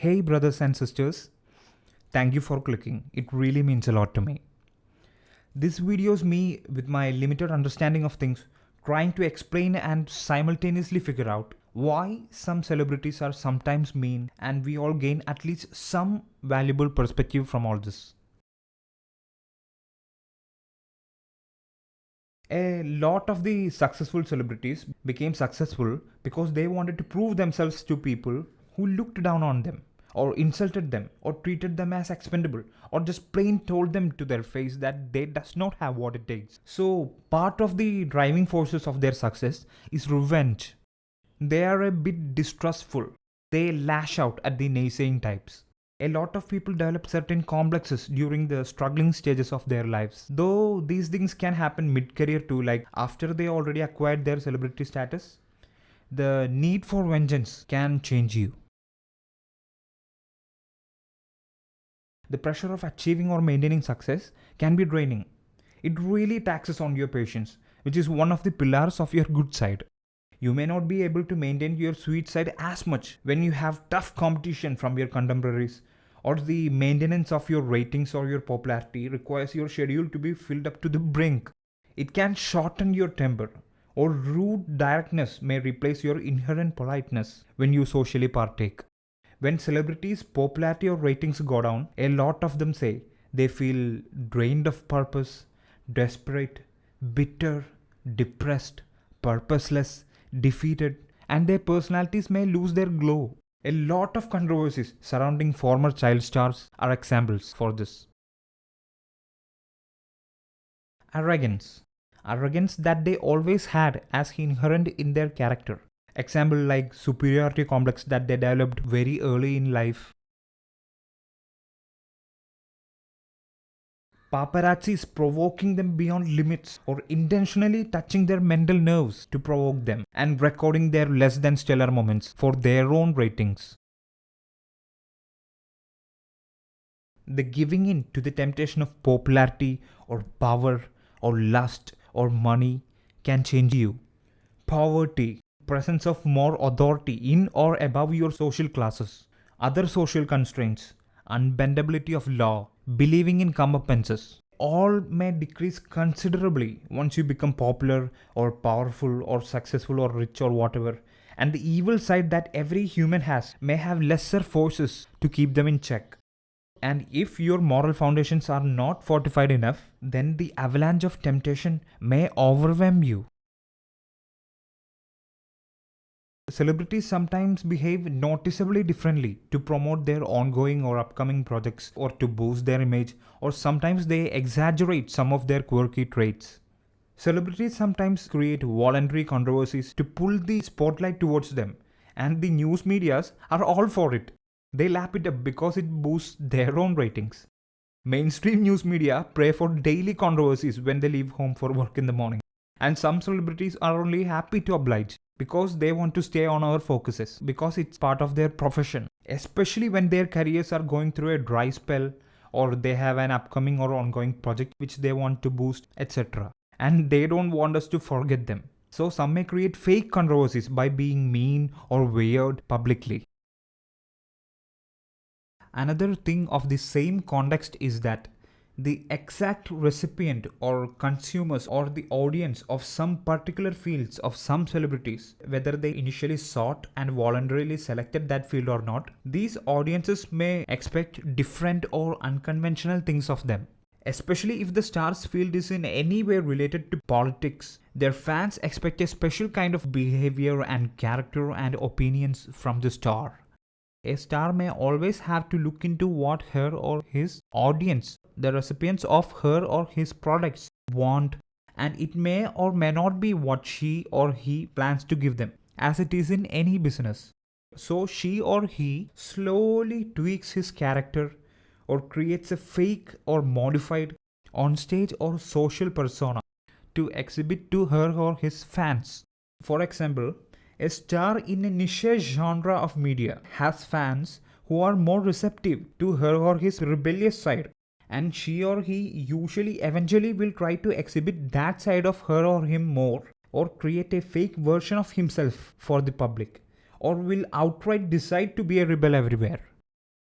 Hey brothers and sisters, thank you for clicking. It really means a lot to me. This video is me with my limited understanding of things trying to explain and simultaneously figure out why some celebrities are sometimes mean and we all gain at least some valuable perspective from all this. A lot of the successful celebrities became successful because they wanted to prove themselves to people who looked down on them or insulted them or treated them as expendable or just plain told them to their face that they does not have what it takes. So part of the driving forces of their success is revenge. They are a bit distrustful. They lash out at the naysaying types a lot of people develop certain complexes during the struggling stages of their lives. Though these things can happen mid-career too, like after they already acquired their celebrity status, the need for vengeance can change you. The pressure of achieving or maintaining success can be draining. It really taxes on your patience, which is one of the pillars of your good side you may not be able to maintain your sweet side as much when you have tough competition from your contemporaries or the maintenance of your ratings or your popularity requires your schedule to be filled up to the brink. It can shorten your temper or rude directness may replace your inherent politeness when you socially partake. When celebrities' popularity or ratings go down, a lot of them say they feel drained of purpose, desperate, bitter, depressed, purposeless, defeated, and their personalities may lose their glow. A lot of controversies surrounding former child stars are examples for this. Arrogance. Arrogance that they always had as inherent in their character. Example like superiority complex that they developed very early in life Paparazzi is provoking them beyond limits or intentionally touching their mental nerves to provoke them and recording their less than stellar moments for their own ratings. The giving in to the temptation of popularity or power or lust or money can change you. Poverty, presence of more authority in or above your social classes, other social constraints, unbendability of law, believing in comeuppances, all may decrease considerably once you become popular or powerful or successful or rich or whatever. And the evil side that every human has may have lesser forces to keep them in check. And if your moral foundations are not fortified enough, then the avalanche of temptation may overwhelm you. Celebrities sometimes behave noticeably differently to promote their ongoing or upcoming projects or to boost their image, or sometimes they exaggerate some of their quirky traits. Celebrities sometimes create voluntary controversies to pull the spotlight towards them, and the news medias are all for it. They lap it up because it boosts their own ratings. Mainstream news media pray for daily controversies when they leave home for work in the morning. And some celebrities are only happy to oblige because they want to stay on our focuses because it's part of their profession. Especially when their careers are going through a dry spell or they have an upcoming or ongoing project which they want to boost etc and they don't want us to forget them. So some may create fake controversies by being mean or weird publicly. Another thing of the same context is that the exact recipient or consumers or the audience of some particular fields of some celebrities, whether they initially sought and voluntarily selected that field or not, these audiences may expect different or unconventional things of them. Especially if the star's field is in any way related to politics, their fans expect a special kind of behavior and character and opinions from the star. A star may always have to look into what her or his audience the recipients of her or his products want and it may or may not be what she or he plans to give them as it is in any business. So she or he slowly tweaks his character or creates a fake or modified on-stage or social persona to exhibit to her or his fans. For example, a star in a niche genre of media has fans who are more receptive to her or his rebellious side and she or he usually eventually will try to exhibit that side of her or him more or create a fake version of himself for the public or will outright decide to be a rebel everywhere.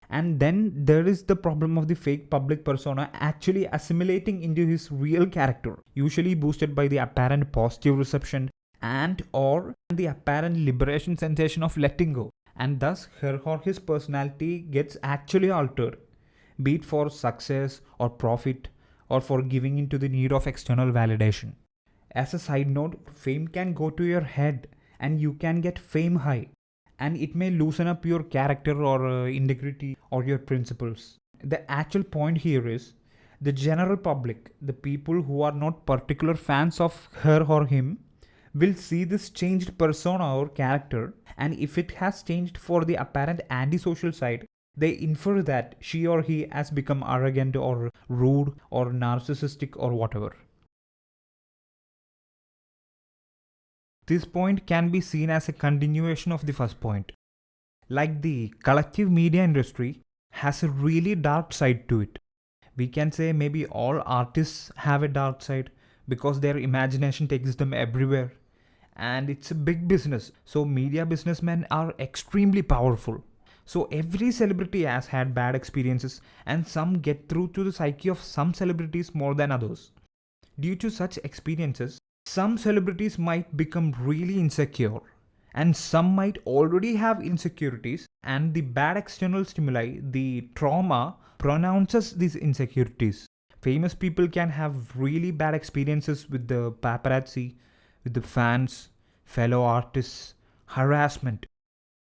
And then there is the problem of the fake public persona actually assimilating into his real character, usually boosted by the apparent positive reception and or the apparent liberation sensation of letting go. And thus her or his personality gets actually altered, be it for success or profit or for giving into the need of external validation. As a side note, fame can go to your head and you can get fame high and it may loosen up your character or uh, integrity or your principles. The actual point here is the general public, the people who are not particular fans of her or him, will see this changed persona or character, and if it has changed for the apparent antisocial side, they infer that she or he has become arrogant or rude or narcissistic or whatever. This point can be seen as a continuation of the first point. Like the collective media industry has a really dark side to it. We can say maybe all artists have a dark side because their imagination takes them everywhere. And it's a big business. So media businessmen are extremely powerful. So every celebrity has had bad experiences and some get through to the psyche of some celebrities more than others. Due to such experiences, some celebrities might become really insecure and some might already have insecurities and the bad external stimuli, the trauma pronounces these insecurities. Famous people can have really bad experiences with the paparazzi, with the fans, fellow artists, harassment,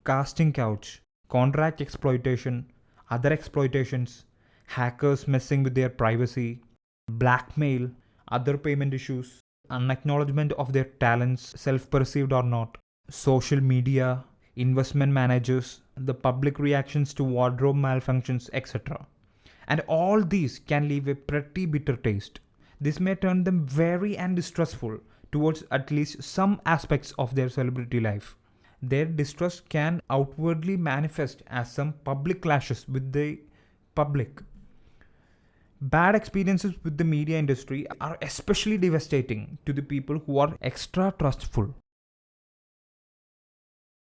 casting couch, contract exploitation, other exploitations, hackers messing with their privacy, blackmail, other payment issues, unacknowledgement of their talents, self-perceived or not, social media, investment managers, the public reactions to wardrobe malfunctions, etc. And all these can leave a pretty bitter taste. This may turn them wary and distrustful towards at least some aspects of their celebrity life. Their distrust can outwardly manifest as some public clashes with the public Bad experiences with the media industry are especially devastating to the people who are extra trustful.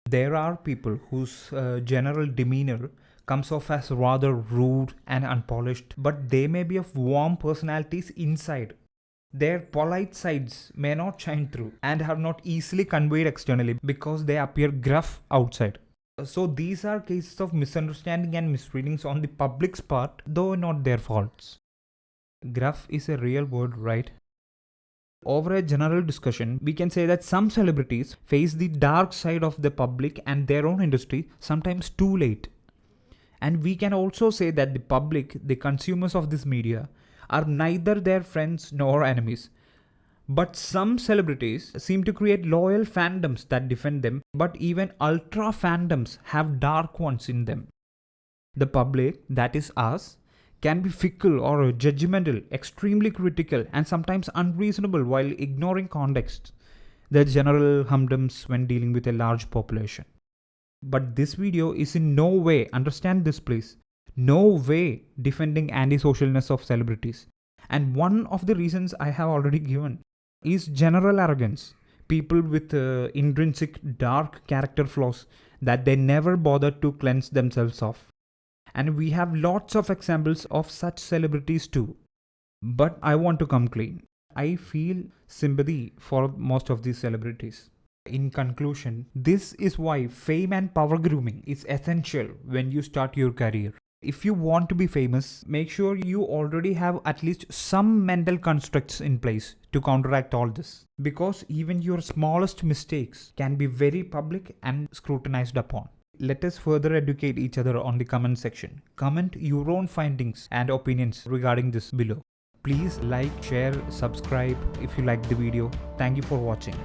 There are people whose uh, general demeanor comes off as rather rude and unpolished, but they may be of warm personalities inside. Their polite sides may not shine through and are not easily conveyed externally because they appear gruff outside. So these are cases of misunderstanding and misreadings on the public's part, though not their faults. Gruff is a real word, right? Over a general discussion, we can say that some celebrities face the dark side of the public and their own industry sometimes too late. And we can also say that the public, the consumers of this media, are neither their friends nor enemies. But some celebrities seem to create loyal fandoms that defend them, but even ultra fandoms have dark ones in them. The public, that is us, can be fickle or judgmental, extremely critical, and sometimes unreasonable while ignoring context. The general humdums when dealing with a large population. But this video is in no way, understand this please, no way defending anti-socialness of celebrities. And one of the reasons I have already given is general arrogance. People with uh, intrinsic dark character flaws that they never bother to cleanse themselves of. And we have lots of examples of such celebrities too. But I want to come clean. I feel sympathy for most of these celebrities. In conclusion, this is why fame and power grooming is essential when you start your career. If you want to be famous, make sure you already have at least some mental constructs in place to counteract all this. Because even your smallest mistakes can be very public and scrutinized upon. Let us further educate each other on the comment section. Comment your own findings and opinions regarding this below. Please like, share, subscribe if you liked the video. Thank you for watching.